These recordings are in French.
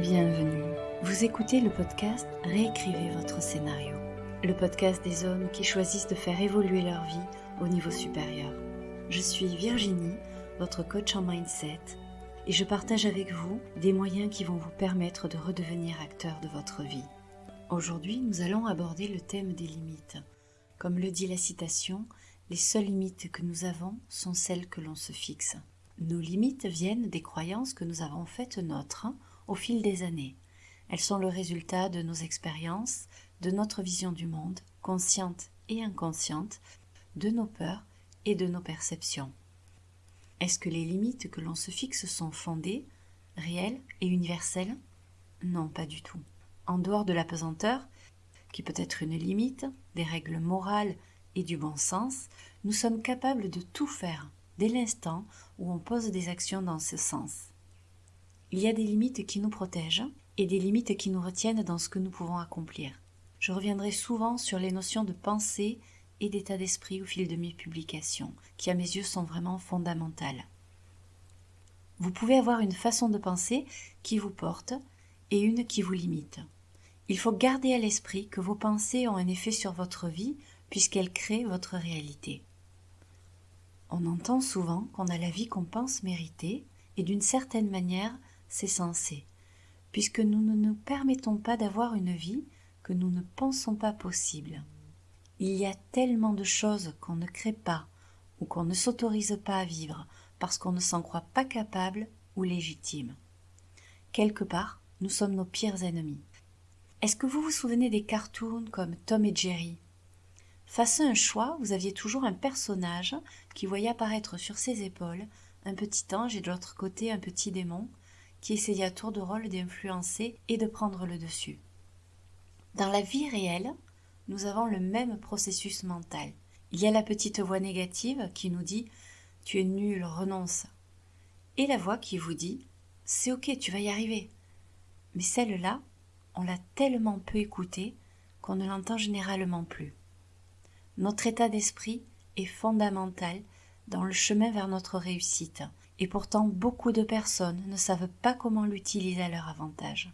Bienvenue. Vous écoutez le podcast Réécrivez votre scénario. Le podcast des hommes qui choisissent de faire évoluer leur vie au niveau supérieur. Je suis Virginie, votre coach en mindset, et je partage avec vous des moyens qui vont vous permettre de redevenir acteur de votre vie. Aujourd'hui, nous allons aborder le thème des limites. Comme le dit la citation, les seules limites que nous avons sont celles que l'on se fixe. Nos limites viennent des croyances que nous avons faites nôtres hein, au fil des années. Elles sont le résultat de nos expériences, de notre vision du monde, consciente et inconsciente, de nos peurs et de nos perceptions. Est-ce que les limites que l'on se fixe sont fondées, réelles et universelles? Non, pas du tout. En dehors de la pesanteur, qui peut être une limite, des règles morales et du bon sens, nous sommes capables de tout faire dès l'instant où on pose des actions dans ce sens. Il y a des limites qui nous protègent et des limites qui nous retiennent dans ce que nous pouvons accomplir. Je reviendrai souvent sur les notions de pensée et d'état d'esprit au fil de mes publications, qui à mes yeux sont vraiment fondamentales. Vous pouvez avoir une façon de penser qui vous porte et une qui vous limite. Il faut garder à l'esprit que vos pensées ont un effet sur votre vie puisqu'elles créent votre réalité. On entend souvent qu'on a la vie qu'on pense mériter, et d'une certaine manière, c'est censé, puisque nous ne nous permettons pas d'avoir une vie que nous ne pensons pas possible. Il y a tellement de choses qu'on ne crée pas ou qu'on ne s'autorise pas à vivre parce qu'on ne s'en croit pas capable ou légitime. Quelque part, nous sommes nos pires ennemis. Est-ce que vous vous souvenez des cartoons comme Tom et Jerry? Face à un choix, vous aviez toujours un personnage qui voyait apparaître sur ses épaules un petit ange et de l'autre côté un petit démon qui essayait à tour de rôle d'influencer et de prendre le dessus. Dans la vie réelle, nous avons le même processus mental. Il y a la petite voix négative qui nous dit Tu es nul, renonce. Et la voix qui vous dit C'est ok, tu vas y arriver. Mais celle-là, on l'a tellement peu écoutée qu'on ne l'entend généralement plus. Notre état d'esprit est fondamental dans le chemin vers notre réussite, et pourtant beaucoup de personnes ne savent pas comment l'utiliser à leur avantage.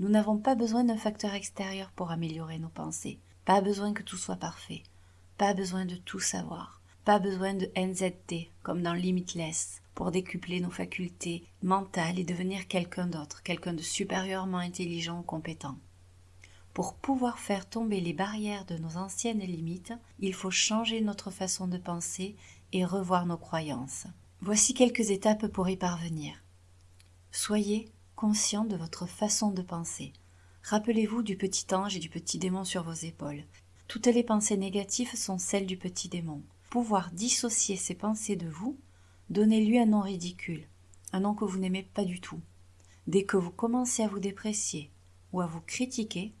Nous n'avons pas besoin d'un facteur extérieur pour améliorer nos pensées, pas besoin que tout soit parfait, pas besoin de tout savoir, pas besoin de NZT comme dans Limitless pour décupler nos facultés mentales et devenir quelqu'un d'autre, quelqu'un de supérieurement intelligent ou compétent. Pour pouvoir faire tomber les barrières de nos anciennes limites, il faut changer notre façon de penser et revoir nos croyances. Voici quelques étapes pour y parvenir. Soyez conscient de votre façon de penser. Rappelez-vous du petit ange et du petit démon sur vos épaules. Toutes les pensées négatives sont celles du petit démon. Pouvoir dissocier ces pensées de vous, donnez-lui un nom ridicule, un nom que vous n'aimez pas du tout. Dès que vous commencez à vous déprécier ou à vous critiquer,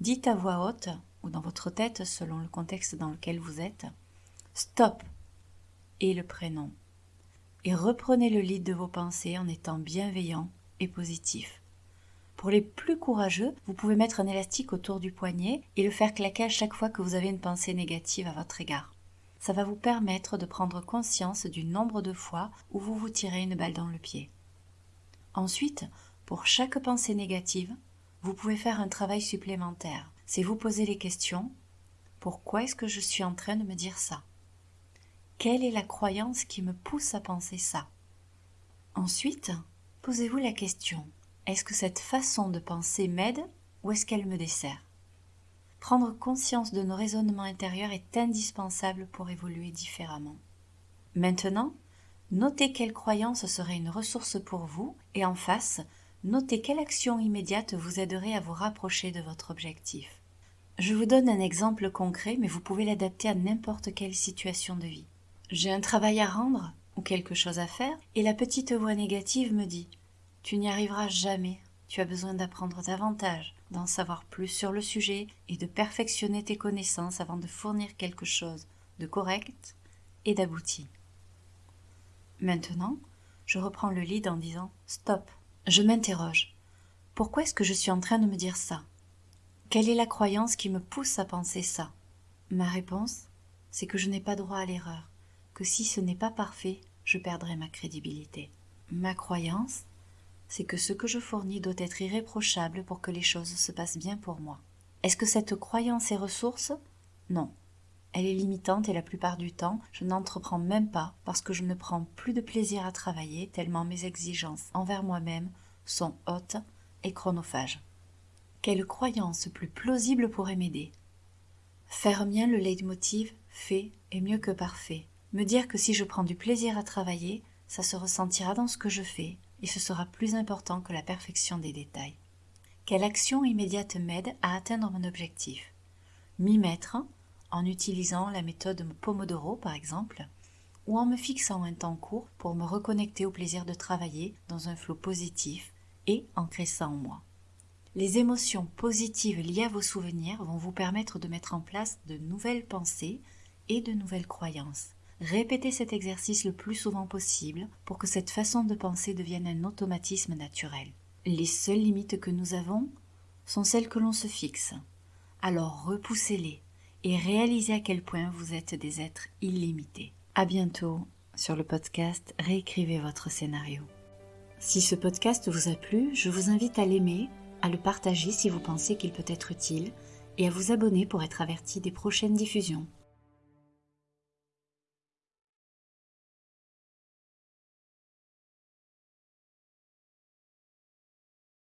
Dites à voix haute, ou dans votre tête selon le contexte dans lequel vous êtes, Stop et le prénom. Et reprenez le lead de vos pensées en étant bienveillant et positif. Pour les plus courageux, vous pouvez mettre un élastique autour du poignet et le faire claquer à chaque fois que vous avez une pensée négative à votre égard. Ça va vous permettre de prendre conscience du nombre de fois où vous vous tirez une balle dans le pied. Ensuite, pour chaque pensée négative, vous pouvez faire un travail supplémentaire. C'est vous poser les questions. Pourquoi est-ce que je suis en train de me dire ça? Quelle est la croyance qui me pousse à penser ça? Ensuite, posez-vous la question. Est-ce que cette façon de penser m'aide ou est-ce qu'elle me dessert? Prendre conscience de nos raisonnements intérieurs est indispensable pour évoluer différemment. Maintenant, notez quelle croyance serait une ressource pour vous et en face, notez quelle action immédiate vous aiderait à vous rapprocher de votre objectif. Je vous donne un exemple concret, mais vous pouvez l'adapter à n'importe quelle situation de vie. J'ai un travail à rendre ou quelque chose à faire, et la petite voix négative me dit Tu n'y arriveras jamais, tu as besoin d'apprendre davantage, d'en savoir plus sur le sujet et de perfectionner tes connaissances avant de fournir quelque chose de correct et d'abouti. Maintenant, je reprends le lead en disant Stop, je m'interroge. Pourquoi est-ce que je suis en train de me dire ça? Quelle est la croyance qui me pousse à penser ça? Ma réponse, c'est que je n'ai pas droit à l'erreur, que si ce n'est pas parfait, je perdrai ma crédibilité. Ma croyance, c'est que ce que je fournis doit être irréprochable pour que les choses se passent bien pour moi. Est-ce que cette croyance est ressource? Non. Elle est limitante et la plupart du temps, je n'entreprends même pas parce que je ne prends plus de plaisir à travailler tellement mes exigences envers moi-même sont hautes et chronophages. Quelle croyance plus plausible pourrait m'aider? Faire mien le leitmotiv fait est mieux que parfait. Me dire que si je prends du plaisir à travailler, ça se ressentira dans ce que je fais et ce sera plus important que la perfection des détails. Quelle action immédiate m'aide à atteindre mon objectif? M'y mettre en utilisant la méthode Pomodoro par exemple, ou en me fixant un temps court pour me reconnecter au plaisir de travailler dans un flot positif et ancrer ça en moi. Les émotions positives liées à vos souvenirs vont vous permettre de mettre en place de nouvelles pensées et de nouvelles croyances. Répétez cet exercice le plus souvent possible pour que cette façon de penser devienne un automatisme naturel. Les seules limites que nous avons sont celles que l'on se fixe. Alors repoussez-les et réalisez à quel point vous êtes des êtres illimités. À bientôt sur le podcast Réécrivez votre scénario. Si ce podcast vous a plu, je vous invite à l'aimer, à le partager si vous pensez qu'il peut être utile et à vous abonner pour être averti des prochaines diffusions.